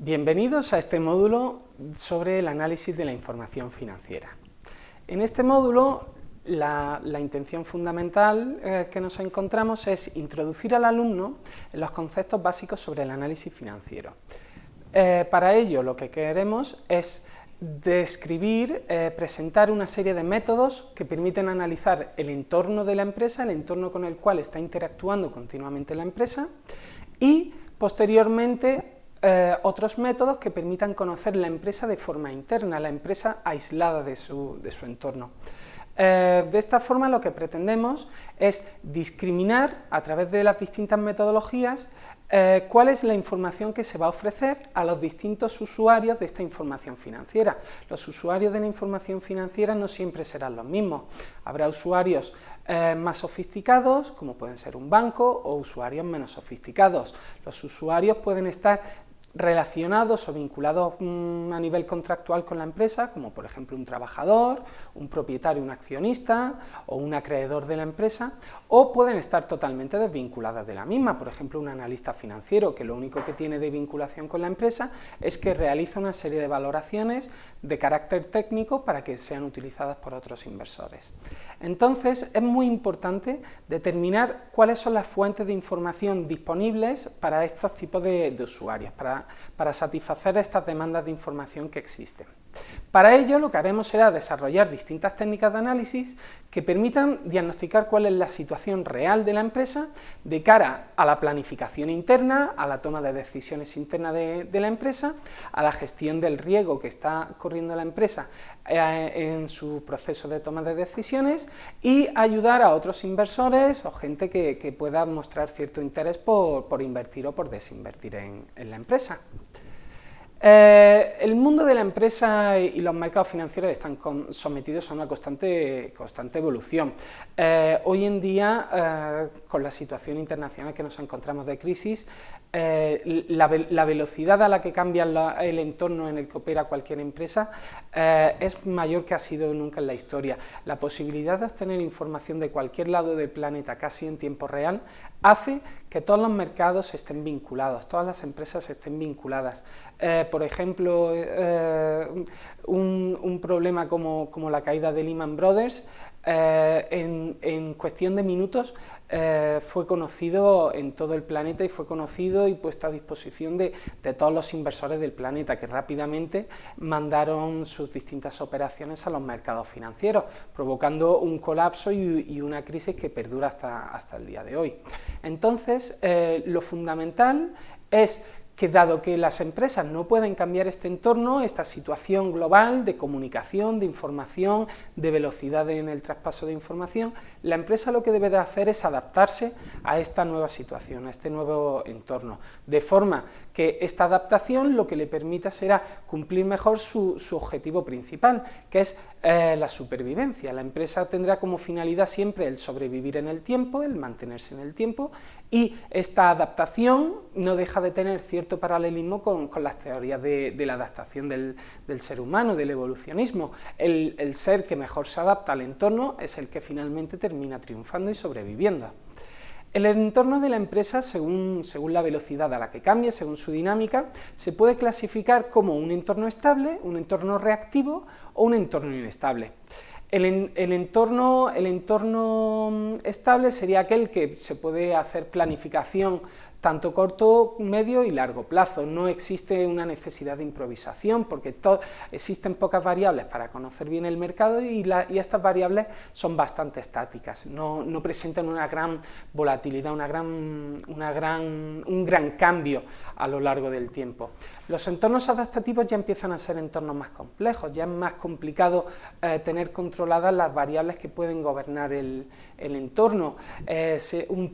Bienvenidos a este módulo sobre el análisis de la información financiera. En este módulo la, intención fundamental eh, que nos encontramos es introducir al alumno los conceptos básicos sobre el análisis financiero. Eh, para ello lo que queremos es describir, eh, presentar una serie de métodos que permiten analizar el entorno de la empresa, el entorno con el cual está interactuando continuamente la empresa y posteriormente eh, otros métodos que permitan conocer la empresa de forma interna, la empresa aislada de su, entorno. Eh, de esta forma lo que pretendemos es discriminar a través de las distintas metodologías eh, cuál es la información que se va a ofrecer a los distintos usuarios de esta información financiera. Los usuarios de la información financiera no siempre serán los mismos. Habrá usuarios más sofisticados, como pueden ser un banco, o usuarios menos sofisticados. Los usuarios pueden estar relacionados o vinculados mm, a nivel contractual con la empresa, como por ejemplo un trabajador, un propietario, un accionista o un acreedor de la empresa, o pueden estar totalmente desvinculadas de la misma, por ejemplo un analista financiero que lo único que tiene de vinculación con la empresa es que realiza una serie de valoraciones de carácter técnico para que sean utilizadas por otros inversores. Entonces es muy importante determinar cuáles son las fuentes de información disponibles para estos tipos de, usuarios, para, satisfacer estas demandas de información que existen. Para ello lo que haremos será desarrollar distintas técnicas de análisis que permitan diagnosticar cuál es la situación real de la empresa de cara a la planificación interna, a la toma de decisiones internas de, la empresa, a la gestión del riesgo que está corriendo la empresa eh, en su proceso de toma de decisiones y ayudar a otros inversores o gente que, pueda mostrar cierto interés por, invertir o por desinvertir en la empresa. Eh, el mundo de la empresa y los mercados financieros están sometidos a una constante, evolución. Eh, hoy en día, eh, con la situación internacional que nos encontramos de crisis, la, velocidad a la que cambia el entorno en el que opera cualquier empresa es mayor que ha sido nunca en la historia. La posibilidad de obtener información de cualquier lado del planeta casi en tiempo real hace que todos los mercados estén vinculados, todas las empresas estén vinculadas por ejemplo, eh, un, problema como, la caída de Lehman Brothers, eh, en, cuestión de minutos eh, fue conocido en todo el planeta y fue conocido y puesto a disposición de, todos los inversores del planeta que rápidamente mandaron sus distintas operaciones a los mercados financieros, provocando un colapso y, una crisis que perdura hasta, hasta, el día de hoy. Entonces, lo fundamental es que dado que las empresas no pueden cambiar este entorno, esta situación global de comunicación, de información, de velocidad en el traspaso de información, la empresa lo que debe de hacer es adaptarse a esta nueva situación, a este nuevo entorno, de forma que esta adaptación lo que le permita será cumplir mejor su, objetivo principal, que es eh, la supervivencia. La empresa tendrá como finalidad siempre el sobrevivir en el tiempo, el mantenerse en el tiempo, y esta adaptación no deja de tener cierto paralelismo con, las teorías de, la adaptación del, ser humano, del evolucionismo. El, ser que mejor se adapta al entorno es el que finalmente termina triunfando y sobreviviendo. El entorno de la empresa, según, según, la velocidad a la que cambia, según su dinámica, se puede clasificar como un entorno estable, un entorno reactivo o un entorno inestable. El, entorno, el, entorno, mm, estable sería aquel que se puede hacer planificación tanto corto, medio y largo plazo. No existe una necesidad de improvisación porque existen pocas variables para conocer bien el mercado y, estas variables son bastante estáticas, no, presentan una gran volatilidad, una gran, una gran, un gran cambio a lo largo del tiempo. Los entornos adaptativos ya empiezan a ser entornos más complejos, ya es más complicado eh, tener controladas las variables que pueden gobernar el, entorno. Eh,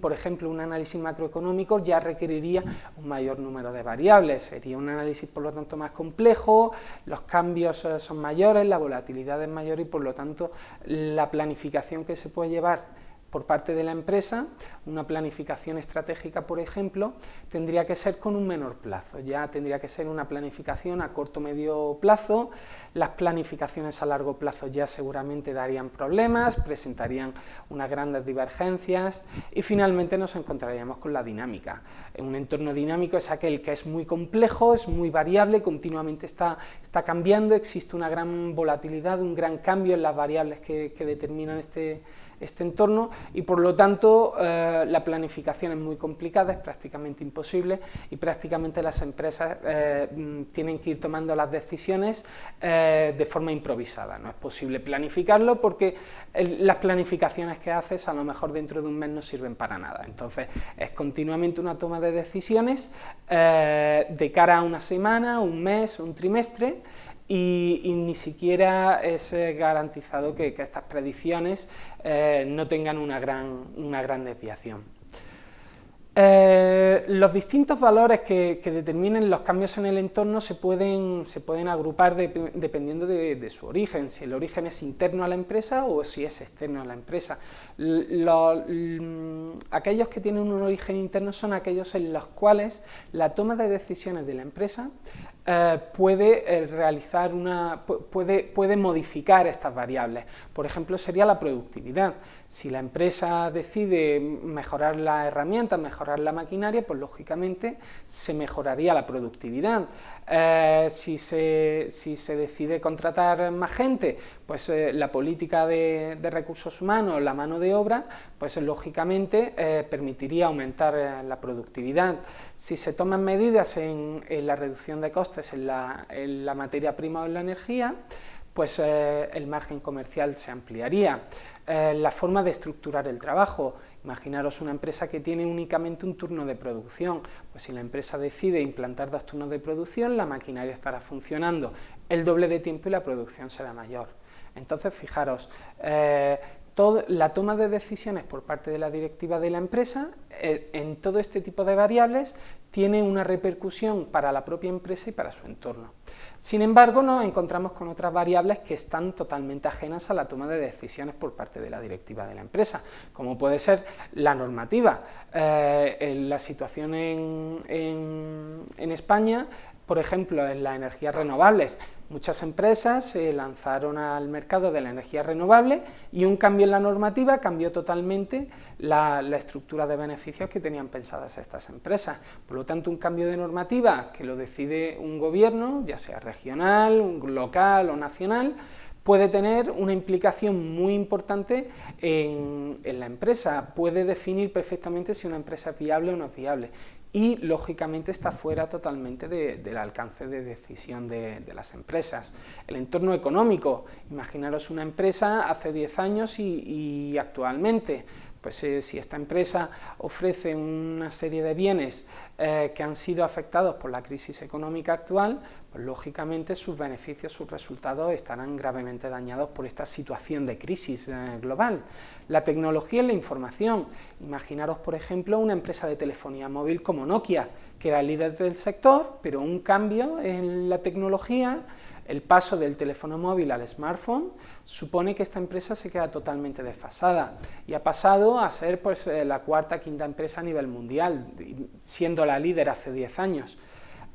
por ejemplo, un análisis macroeconómico ya requeriría un mayor número de variables, sería un análisis por lo tanto más complejo, los cambios eh, son mayores, la volatilidad es mayor y por lo tanto la planificación que se puede llevar por parte de la empresa, una planificación estratégica, por ejemplo, tendría que ser con un menor plazo, ya tendría que ser una planificación a corto medio plazo, las planificaciones a largo plazo ya seguramente darían problemas, presentarían unas grandes divergencias y finalmente nos encontraríamos con la dinámica. Un entorno dinámico es aquel que es muy complejo, es muy variable, continuamente está, está cambiando, existe una gran volatilidad, un gran cambio en las variables que, que determinan este, este entorno y por lo tanto eh, la planificación es muy complicada, es prácticamente imposible y prácticamente las empresas eh, mm, tienen que ir tomando las decisiones eh, de forma improvisada. No es posible planificarlo porque las planificaciones que haces a lo mejor dentro de un mes no sirven para nada. Entonces es continuamente una toma de decisiones de cara a una semana, un mes, un trimestre y, ni siquiera es eh, garantizado que, estas predicciones eh, no tengan una gran, una gran desviación. Eh, los distintos valores que, determinen los cambios en el entorno se pueden, se pueden agrupar dependiendo de, su origen, si el origen es interno a la empresa o si es externo a la empresa. aquellos que tienen un origen interno son aquellos en los cuales la toma de decisiones de la empresa eh, puede eh, realizar una, puede, puede modificar estas variables. Por ejemplo, sería la productividad. Si la empresa decide mejorar la herramienta, mejorar la maquinaria, pues lógicamente se mejoraría la productividad. Eh, si, se, si, se, decide contratar más gente, pues la política de, recursos humanos, la mano de obra, pues lógicamente permitiría aumentar la productividad. Si se toman medidas en la reducción de costes, en la, materia prima o en la energía, pues eh, el margen comercial se ampliaría. Eh, la forma de estructurar el trabajo, imaginaros una empresa que tiene únicamente un turno de producción, pues si la empresa decide implantar dos turnos de producción, la maquinaria estará funcionando el doble de tiempo y la producción será mayor. Entonces, fijaros, eh, la toma de decisiones por parte de la directiva de la empresa eh, en todo este tipo de variables tiene una repercusión para la propia empresa y para su entorno. Sin embargo, nos encontramos con otras variables que están totalmente ajenas a la toma de decisiones por parte de la directiva de la empresa, como puede ser la normativa. Eh, la situación en, en España por ejemplo, en las energías renovables, muchas empresas se lanzaron al mercado de la energía renovable y un cambio en la normativa cambió totalmente la, estructura de beneficios que tenían pensadas estas empresas. Por lo tanto, un cambio de normativa que lo decide un gobierno, ya sea regional, local o nacional, puede tener una implicación muy importante en, la empresa, puede definir perfectamente si una empresa es viable o no es viable y lógicamente está fuera totalmente del alcance de decisión de, las empresas. El entorno económico, imaginaros una empresa hace 10 años y actualmente, pues eh, si esta empresa ofrece una serie de bienes eh, que han sido afectados por la crisis económica actual, pues lógicamente sus beneficios, sus resultados estarán gravemente dañados por esta situación de crisis eh, global. La tecnología y la información, imaginaros por ejemplo una empresa de telefonía móvil como Nokia, que era líder del sector, pero un cambio en la tecnología el paso del teléfono móvil al smartphone supone que esta empresa se queda totalmente desfasada y ha pasado a ser pues, eh, la cuarta, quinta empresa a nivel mundial, siendo la líder hace 10 años.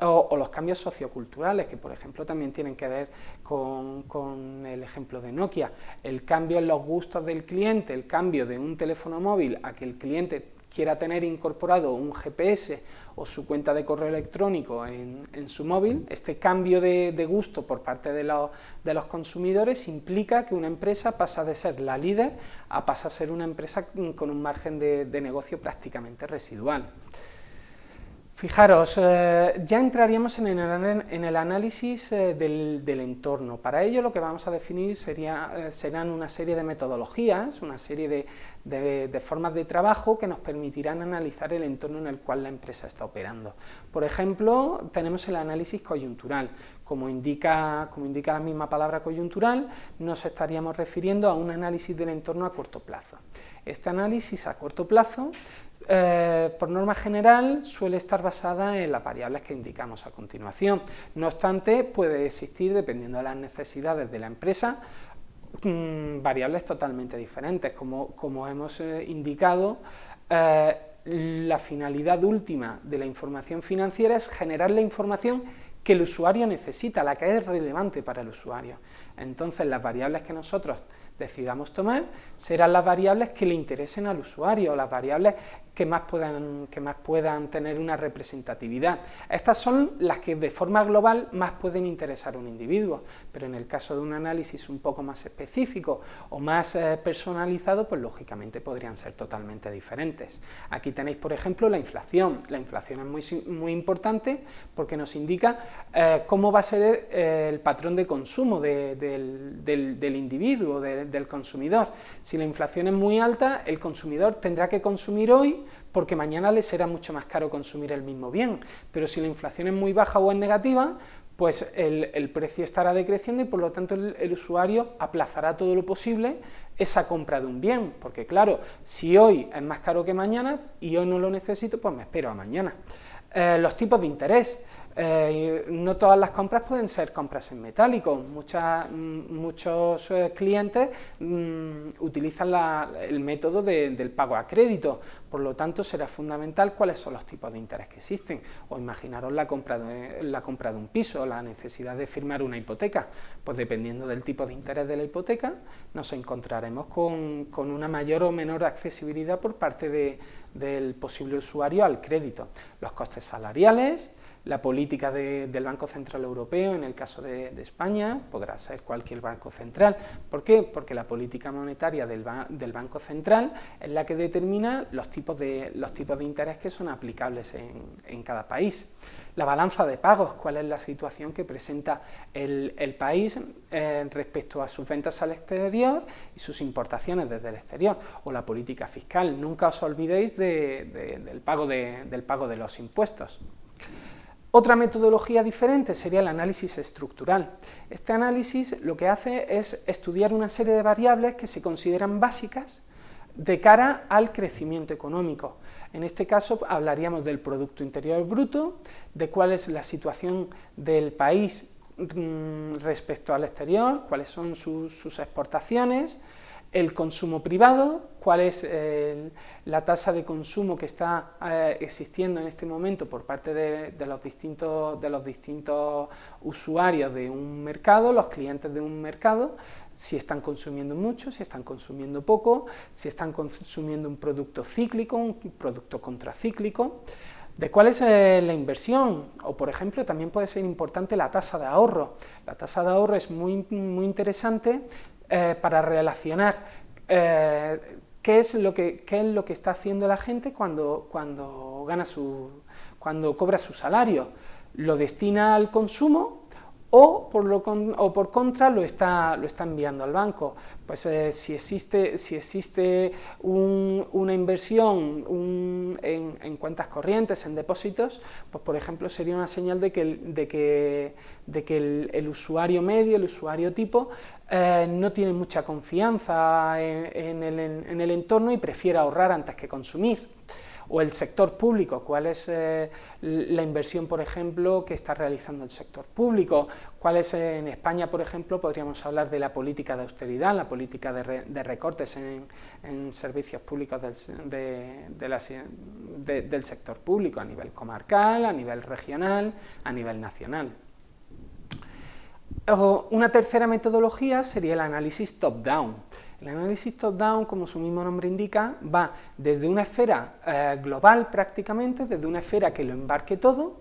O, los cambios socioculturales, que por ejemplo también tienen que ver con, con, el ejemplo de Nokia. El cambio en los gustos del cliente, el cambio de un teléfono móvil a que el cliente quiera tener incorporado un GPS o su cuenta de correo electrónico en, su móvil, este cambio de, gusto por parte de, los consumidores implica que una empresa pasa de ser la líder a pasar a ser una empresa con un margen de negocio prácticamente residual. Fijaros, eh, ya entraríamos en el, análisis eh, del, entorno. Para ello lo que vamos a definir sería, eh, serán una serie de metodologías, una serie de, formas de trabajo que nos permitirán analizar el entorno en el cual la empresa está operando. Por ejemplo, tenemos el análisis coyuntural. Como indica, como indica la misma palabra coyuntural, nos estaríamos refiriendo a un análisis del entorno a corto plazo. Este análisis a corto plazo eh, por norma general suele estar basada en las variables que indicamos a continuación. No obstante, puede existir, dependiendo de las necesidades de la empresa, mm, variables totalmente diferentes. Como, hemos eh, indicado, eh, la finalidad última de la información financiera es generar la información que el usuario necesita, la que es relevante para el usuario. Entonces, las variables que nosotros decidamos tomar serán las variables que le interesen al usuario, las variables que más, puedan, que más puedan tener una representatividad. Estas son las que de forma global más pueden interesar a un individuo, pero en el caso de un análisis un poco más específico o más eh, personalizado, pues lógicamente podrían ser totalmente diferentes. Aquí tenéis, por ejemplo, la inflación. La inflación es muy, muy importante porque nos indica eh, cómo va a ser eh, el patrón de consumo del, del, individuo, del consumidor. Si la inflación es muy alta, el consumidor tendrá que consumir hoy porque mañana le será mucho más caro consumir el mismo bien. Pero si la inflación es muy baja o es negativa, pues el, precio estará decreciendo y por lo tanto el, usuario aplazará todo lo posible esa compra de un bien, porque claro, si hoy es más caro que mañana y hoy no lo necesito, pues me espero a mañana. Eh, los tipos de interés. Eh, no todas las compras pueden ser compras en metálico, mm, muchos eh, clientes mm, utilizan el método del pago a crédito, por lo tanto será fundamental cuáles son los tipos de interés que existen, o imaginaros la compra de, la compra de un piso, la necesidad de firmar una hipoteca, pues dependiendo del tipo de interés de la hipoteca, nos encontraremos con, una mayor o menor accesibilidad por parte del posible usuario al crédito. Los costes salariales, la política del Banco Central Europeo, en el caso de, España, podrá ser cualquier banco central. ¿Por qué? Porque la política monetaria del, Banco Central es la que determina los tipos de, los tipos de interés que son aplicables en, cada país. La balanza de pagos, cuál es la situación que presenta el, país eh, respecto a sus ventas al exterior y sus importaciones desde el exterior, o la política fiscal. Nunca os olvidéis del, pago del pago de los impuestos. Otra metodología diferente sería el análisis estructural. Este análisis lo que hace es estudiar una serie de variables que se consideran básicas de cara al crecimiento económico. En este caso hablaríamos del Producto Interior Bruto, de cuál es la situación del país mm, respecto al exterior, cuáles son sus exportaciones, el consumo privado, cuál es eh, la tasa de consumo que está eh, existiendo en este momento por parte de, los distintos, de los distintos usuarios de un mercado, los clientes de un mercado, si están consumiendo mucho, si están consumiendo poco, si están consumiendo un producto cíclico, un producto contracíclico, de cuál es eh, la inversión, o por ejemplo también puede ser importante la tasa de ahorro. La tasa de ahorro es muy, muy interesante eh, para relacionar eh, qué, es lo que, qué es lo que está haciendo la gente cuando, cuando, gana su, cuando cobra su salario. Lo destina al consumo o por, lo o por contra lo está, lo está enviando al banco. Pues eh, si existe, si existe una inversión en, cuentas corrientes, en depósitos, pues por ejemplo sería una señal de que, de que, de que el, usuario medio, el usuario tipo, eh, no tiene mucha confianza en, el, en el entorno y prefiere ahorrar antes que consumir o el sector público, cuál es eh, la inversión, por ejemplo, que está realizando el sector público, cuál es eh, en España, por ejemplo, podríamos hablar de la política de austeridad, la política de, recortes en, servicios públicos del, del sector público a nivel comarcal, a nivel regional, a nivel nacional. Una tercera metodología sería el análisis top-down. El análisis top-down, como su mismo nombre indica, va desde una esfera eh, global prácticamente, desde una esfera que lo embarque todo,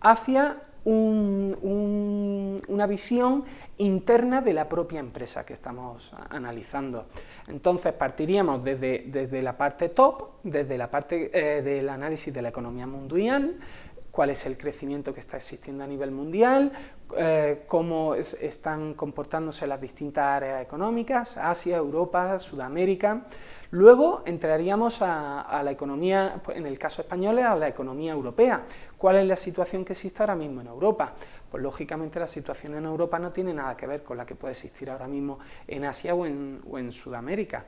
hacia una visión interna de la propia empresa que estamos analizando. Entonces partiríamos desde, desde la parte top, desde la parte eh, del análisis de la economía mundial, cuál es el crecimiento que está existiendo a nivel mundial, eh, cómo están comportándose las distintas áreas económicas, Asia, Europa, Sudamérica. Luego entraríamos a, la economía, en el caso español, a la economía europea. ¿Cuál es la situación que existe ahora mismo en Europa? Pues lógicamente la situación en Europa no tiene nada que ver con la que puede existir ahora mismo en Asia o en Sudamérica.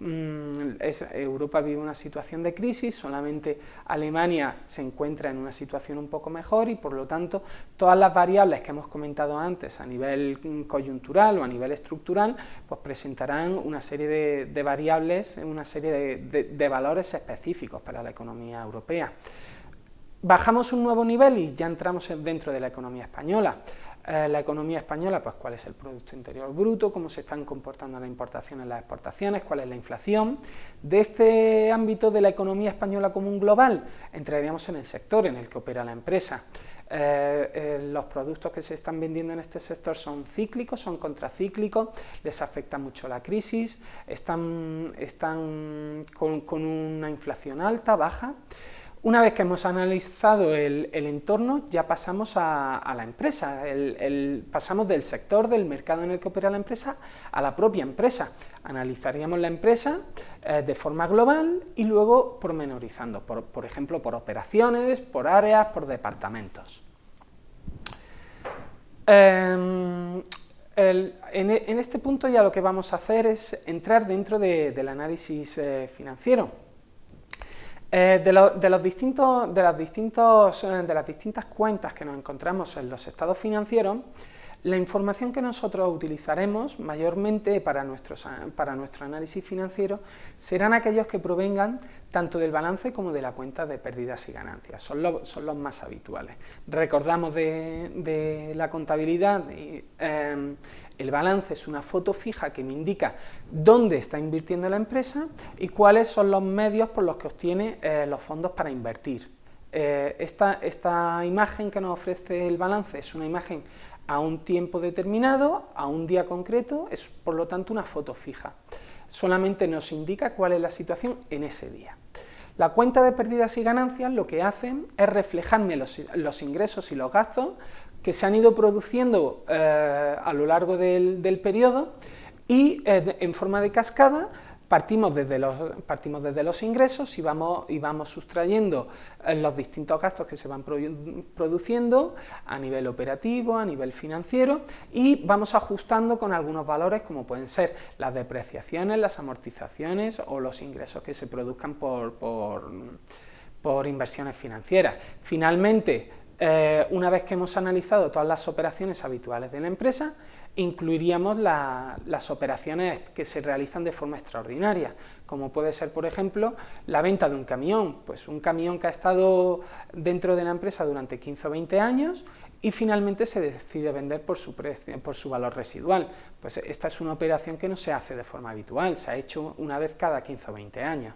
Mm, Europa vive una situación de crisis, solamente Alemania se encuentra en una situación un poco mejor y por lo tanto todas las variables que hemos comentado antes a nivel coyuntural o a nivel estructural, pues presentarán una serie de, variables, una serie de, valores específicos para la economía europea. Bajamos un nuevo nivel y ya entramos dentro de la economía española. Eh, la economía española, pues cuál es el Producto Interior Bruto, cómo se están comportando las importaciones las exportaciones, cuál es la inflación. De este ámbito de la economía española común global, entraríamos en el sector en el que opera la empresa. Eh, eh, los productos que se están vendiendo en este sector son cíclicos, son contracíclicos, les afecta mucho la crisis, están, están con una inflación alta, baja, una vez que hemos analizado el, entorno, ya pasamos a, la empresa, pasamos del sector, del mercado en el que opera la empresa, a la propia empresa. Analizaríamos la empresa eh, de forma global y luego pormenorizando, por, ejemplo, por operaciones, por áreas, por departamentos. Em, en, este punto ya lo que vamos a hacer es entrar dentro del análisis eh, financiero. Eh, de, los distintos, de, distintos, eh, de las distintas cuentas que nos encontramos en los estados financieros, la información que nosotros utilizaremos mayormente para, para nuestro análisis financiero serán aquellos que provengan tanto del balance como de la cuenta de pérdidas y ganancias, son, los más habituales. Recordamos de, la contabilidad, em, el balance es una foto fija que me indica dónde está invirtiendo la empresa y cuáles son los medios por los que obtiene eh, los fondos para invertir. Eh, esta, esta imagen que nos ofrece el balance es una imagen a un tiempo determinado, a un día concreto, es por lo tanto una foto fija. Solamente nos indica cuál es la situación en ese día. La cuenta de pérdidas y ganancias lo que hacen es reflejarme los, ingresos y los gastos que se han ido produciendo eh, a lo largo del, periodo y eh, en forma de cascada Partimos desde, los, partimos desde los ingresos y vamos, y vamos sustrayendo eh, los distintos gastos que se van produciendo a nivel operativo, a nivel financiero y vamos ajustando con algunos valores como pueden ser las depreciaciones, las amortizaciones o los ingresos que se produzcan por, por, inversiones financieras. Finalmente, eh, una vez que hemos analizado todas las operaciones habituales de la empresa, incluiríamos las operaciones que se realizan de forma extraordinaria, como puede ser, por ejemplo, la venta de un camión, pues un camión que ha estado dentro de la empresa durante 15 o 20 años y finalmente se decide vender por su, precio, por su valor residual. Pues esta es una operación que no se hace de forma habitual, se ha hecho una vez cada 15 o 20 años.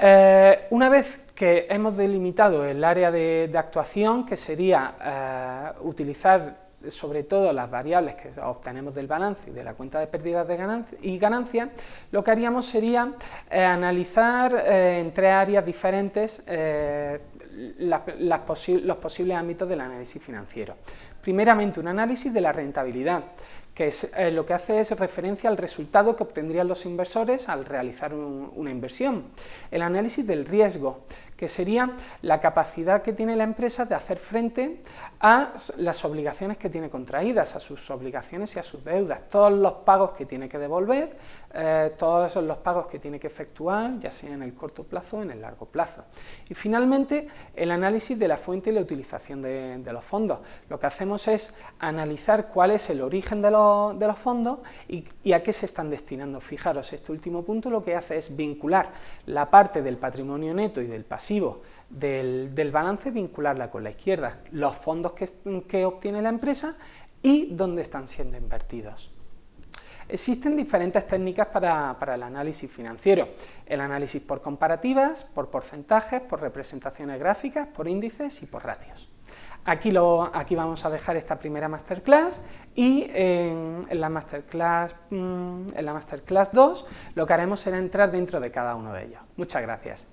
Eh, una vez que hemos delimitado el área de, actuación, que sería eh, utilizar sobre todo las variables que obtenemos del balance y de la cuenta de pérdidas de y ganancias, lo que haríamos sería eh, analizar eh, en tres áreas diferentes eh, los posibles ámbitos del análisis financiero. Primeramente, un análisis de la rentabilidad, que es, lo que hace es referencia al resultado que obtendrían los inversores al realizar una inversión. El análisis del riesgo, que sería la capacidad que tiene la empresa de hacer frente a las obligaciones que tiene contraídas, a sus obligaciones y a sus deudas, todos los pagos que tiene que devolver, eh, todos los pagos que tiene que efectuar, ya sea en el corto plazo o en el largo plazo. Y finalmente, el análisis de la fuente y la utilización de, los fondos. Lo que hacemos es analizar cuál es el origen de, los fondos y a qué se están destinando. Fijaros, este último punto lo que hace es vincular la parte del patrimonio neto y del pasivo del, balance vincularla con la izquierda, los fondos que, obtiene la empresa y dónde están siendo invertidos. Existen diferentes técnicas para, el análisis financiero, el análisis por comparativas, por porcentajes, por representaciones gráficas, por índices y por ratios. Aquí, lo, aquí vamos a dejar esta primera masterclass y en, la masterclass, mm, en la masterclass 2 lo que haremos será entrar dentro de cada uno de ellos. Muchas gracias.